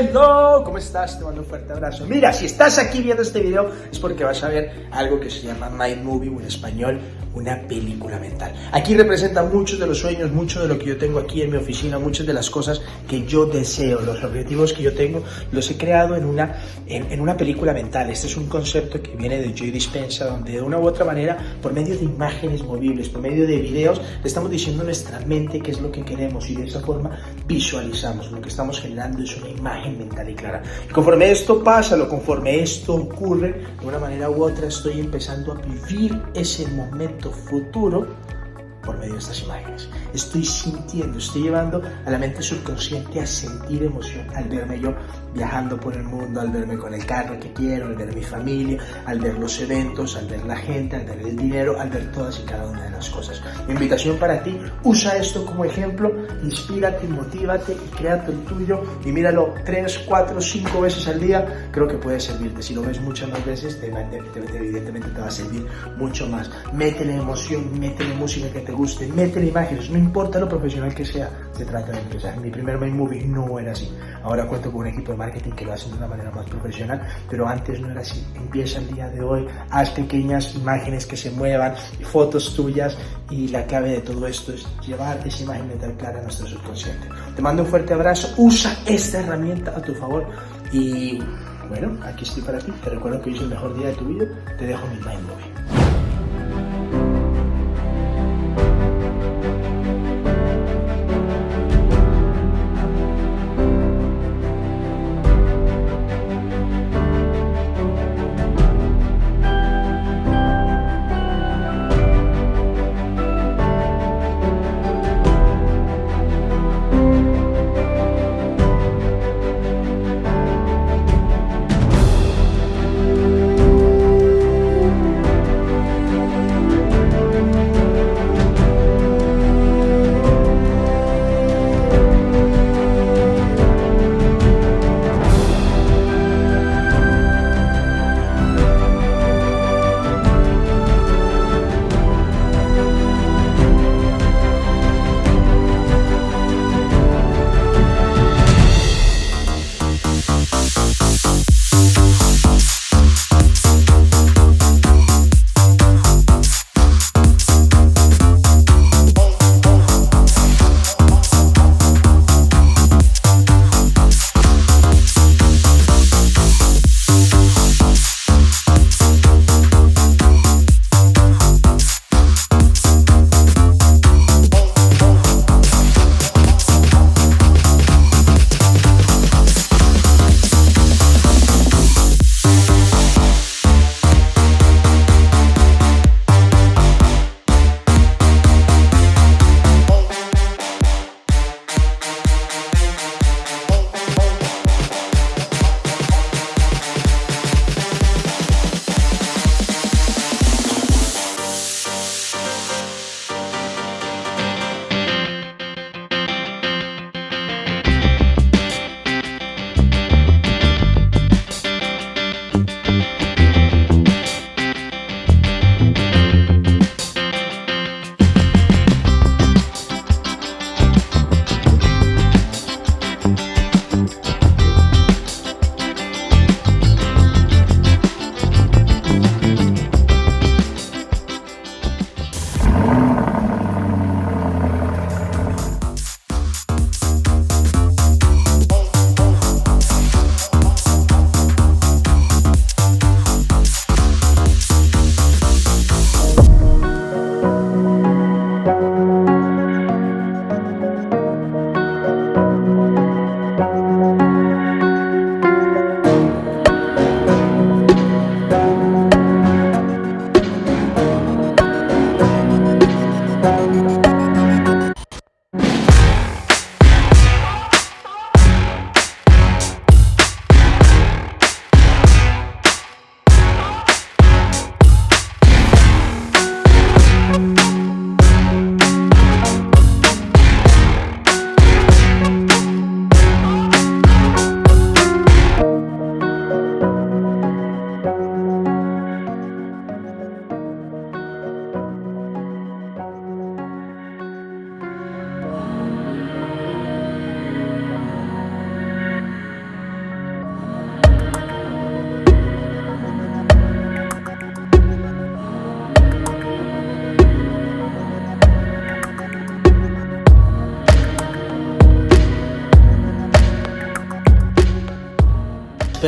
Hello, ¿cómo estás? Te mando un fuerte abrazo. Mira, si estás aquí viendo este video es porque vas a ver algo que se llama Mind Movie o en español una película mental. Aquí representa muchos de los sueños, mucho de lo que yo tengo aquí en mi oficina, muchas de las cosas que yo deseo, los objetivos que yo tengo, los he creado en una, en, una película mental. Este es un concepto que viene de Joy Dispensa, donde de una u otra manera, por medio de imágenes movibles, por medio de videos, le estamos diciendo a nuestra mente qué es lo que queremos y de esa forma visualizamos. Lo que estamos generando es una imagen mental y clara. Y conforme esto pasa, lo conforme esto ocurre, de una manera u otra estoy empezando a vivir ese momento futuro por medio de estas imágenes. Estoy sintiendo, estoy llevando a la mente subconsciente a sentir emoción al verme yo viajando por el mundo, al verme con el carro que quiero, al ver mi familia, al ver los eventos, al ver la gente, al ver el dinero, al ver todas y cada una de las cosas. Mi invitación para ti, usa esto como ejemplo, inspírate, motívate y crea el tuyo y míralo 3, 4, 5 veces al día, creo que puede servirte. Si lo ves muchas más veces, evidentemente te va a servir mucho más. Métele emoción, métele música que te guste, métele imágenes, no importa lo profesional que sea, se trata de empezar. Mi primer main movie no era así. Ahora cuento con un equipo de marketing que lo hacen de una manera más profesional, pero antes no era así. Empieza el día de hoy, haz pequeñas imágenes que se muevan, fotos tuyas y la clave de todo esto es llevar esa imagen mental clara a nuestro subconsciente. Te mando un fuerte abrazo, usa esta herramienta a tu favor y bueno, aquí estoy para ti. Te recuerdo que hoy es el mejor día de tu vida. Te dejo mi mind movie.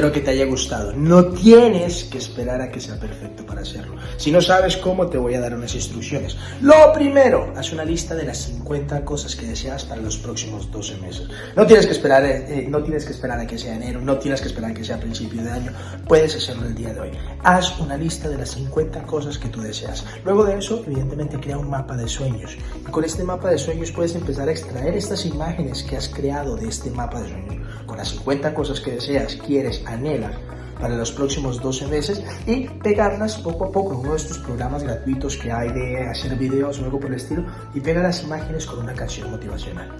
Espero que te haya gustado. No tienes que esperar a que sea perfecto para hacerlo. Si no sabes cómo, te voy a dar unas instrucciones. Lo primero, haz una lista de las 50 cosas que deseas para los próximos 12 meses. No tienes que esperar, eh, eh, no tienes que esperar a que sea enero, no tienes que esperar a que sea principio de año. Puedes hacerlo el día de hoy. Haz una lista de las 50 cosas que tú deseas. Luego de eso, evidentemente, crea un mapa de sueños. Y con este mapa de sueños puedes empezar a extraer estas imágenes que has creado de este mapa de sueños. Con las 50 cosas que deseas, quieres, anhelas para los próximos 12 meses y pegarlas poco a poco en uno de estos programas gratuitos que hay de hacer videos o algo por el estilo y pega las imágenes con una canción motivacional.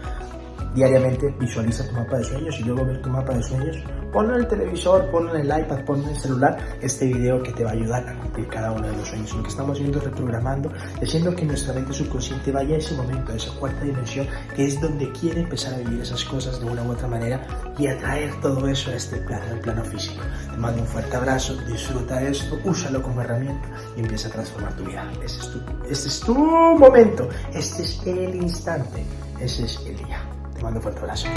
Diariamente visualiza tu mapa de sueños y luego ver tu mapa de sueños. Ponlo en el televisor, ponlo en el iPad, ponlo en el celular. Este video que te va a ayudar a cumplir cada uno de los sueños. Lo que estamos haciendo es reprogramando, haciendo que nuestra mente subconsciente vaya a ese momento, a esa cuarta dimensión, que es donde quiere empezar a vivir esas cosas de una u otra manera y atraer todo eso a este plano, físico. Te mando un fuerte abrazo, disfruta esto, úsalo como herramienta y empieza a transformar tu vida. Este es tu, es tu momento, este es el instante, ese es el día. Mando un fuerte abrazo.